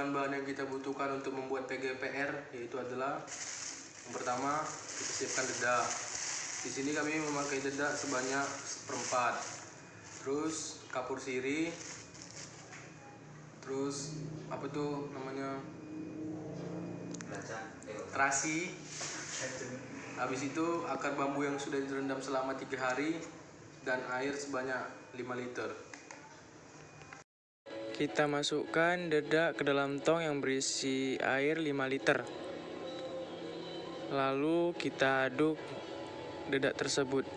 bahan-bahan yang kita butuhkan untuk membuat PGPR yaitu adalah yang pertama kita siapkan dedak. Di sini kami memakai dedak sebanyak seperempat. Terus kapur siri. Terus apa tuh namanya? Terasi. Habis itu akar bambu yang sudah direndam selama tiga hari dan air sebanyak 5 liter. Kita masukkan dedak ke dalam tong yang berisi air 5 liter. Lalu kita aduk dedak tersebut.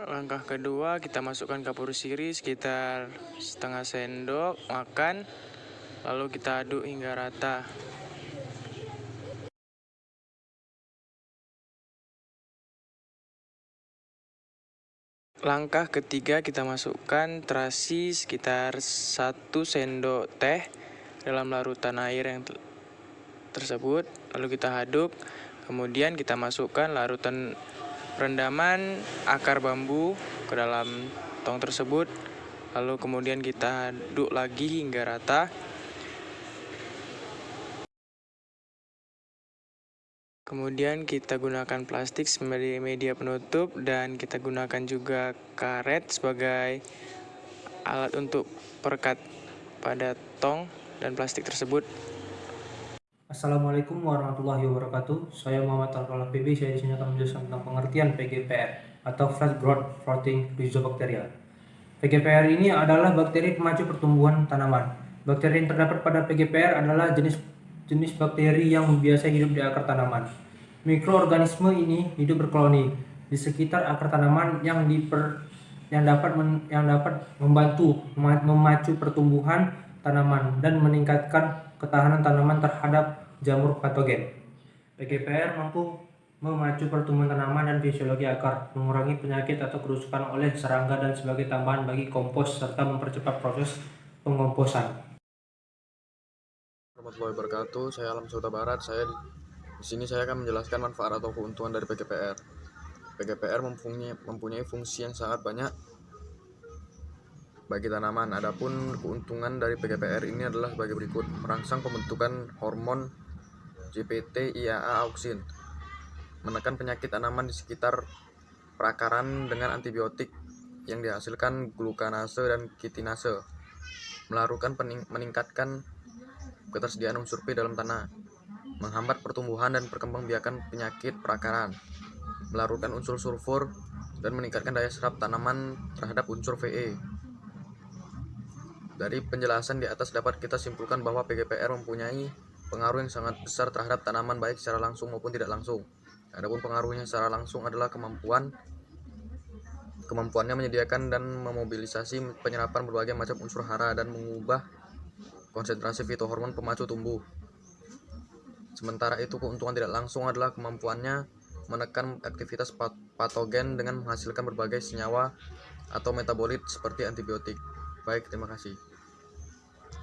Langkah kedua kita masukkan kapur siri sekitar setengah sendok makan lalu kita aduk hingga rata. Langkah ketiga kita masukkan terasi sekitar satu sendok teh dalam larutan air yang tersebut. Lalu kita aduk. Kemudian kita masukkan larutan rendaman akar bambu ke dalam tong tersebut. Lalu kemudian kita aduk lagi hingga rata kemudian kita gunakan plastik sebagai media penutup dan kita gunakan juga karet sebagai alat untuk perekat pada tong dan plastik tersebut Assalamualaikum warahmatullahi wabarakatuh. Saya Muhammad Alfala PB. Saya di sini akan menjelaskan tentang pengertian PGPR atau Fast Growth Protein Rhizobacteria. PGPR ini adalah bakteri pemacu pertumbuhan tanaman. Bakteri yang terdapat pada PGPR adalah jenis jenis bakteri yang biasa hidup di akar tanaman. Mikroorganisme ini hidup berkoloni di sekitar akar tanaman yang diper yang dapat men, yang dapat membantu memacu pertumbuhan tanaman dan meningkatkan ketahanan tanaman terhadap jamur patogen. PGPR mampu memacu pertumbuhan tanaman dan fisiologi akar, mengurangi penyakit atau kerusakan oleh serangga dan sebagai tambahan bagi kompos serta mempercepat proses pengomposan. Warahmatullahi wabarakatuh. Saya Alam Suta Barat. Saya di, sini saya akan menjelaskan manfaat atau keuntungan dari PGPR. PGPR mempunyai, mempunyai fungsi yang sangat banyak bagi tanaman. Adapun keuntungan dari PGPR ini adalah sebagai berikut: merangsang pembentukan hormon GPT IAA auksin, menekan penyakit tanaman di sekitar perakaran dengan antibiotik yang dihasilkan glukanase dan kitinase, melakukan meningkatkan ketersediaan unsur P dalam tanah, menghambat pertumbuhan dan perkembangbiakan penyakit perakaran, melakukan unsur sulfur, dan meningkatkan daya serap tanaman terhadap unsur VE. Dari penjelasan di atas dapat kita simpulkan bahwa PGPR mempunyai pengaruh yang sangat besar terhadap tanaman baik secara langsung maupun tidak langsung. Adapun pengaruhnya secara langsung adalah kemampuan kemampuannya menyediakan dan memobilisasi penyerapan berbagai macam unsur hara dan mengubah konsentrasi fitohormon pemacu tumbuh. Sementara itu keuntungan tidak langsung adalah kemampuannya menekan aktivitas patogen dengan menghasilkan berbagai senyawa atau metabolit seperti antibiotik. Baik, terima kasih.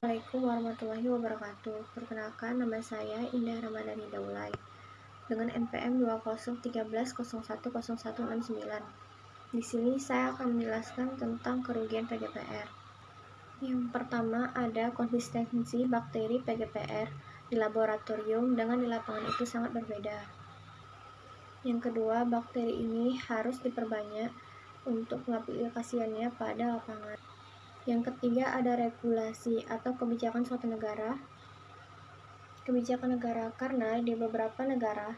Assalamualaikum warahmatullahi wabarakatuh. Perkenalkan nama saya Indah Ramadhani Daulay dengan NPM 2013010169. Di sini saya akan menjelaskan tentang kerugian PGPR. Yang pertama ada konsistensi bakteri PGPR di laboratorium dengan di lapangan itu sangat berbeda. Yang kedua, bakteri ini harus diperbanyak untuk mengaplikasikannya pada lapangan. Yang ketiga ada regulasi atau kebijakan suatu negara. Kebijakan negara karena di beberapa negara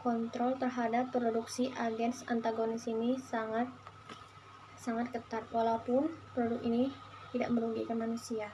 kontrol terhadap produksi agens antagonis ini sangat sangat ketat walaupun produk ini tidak merugikan manusia.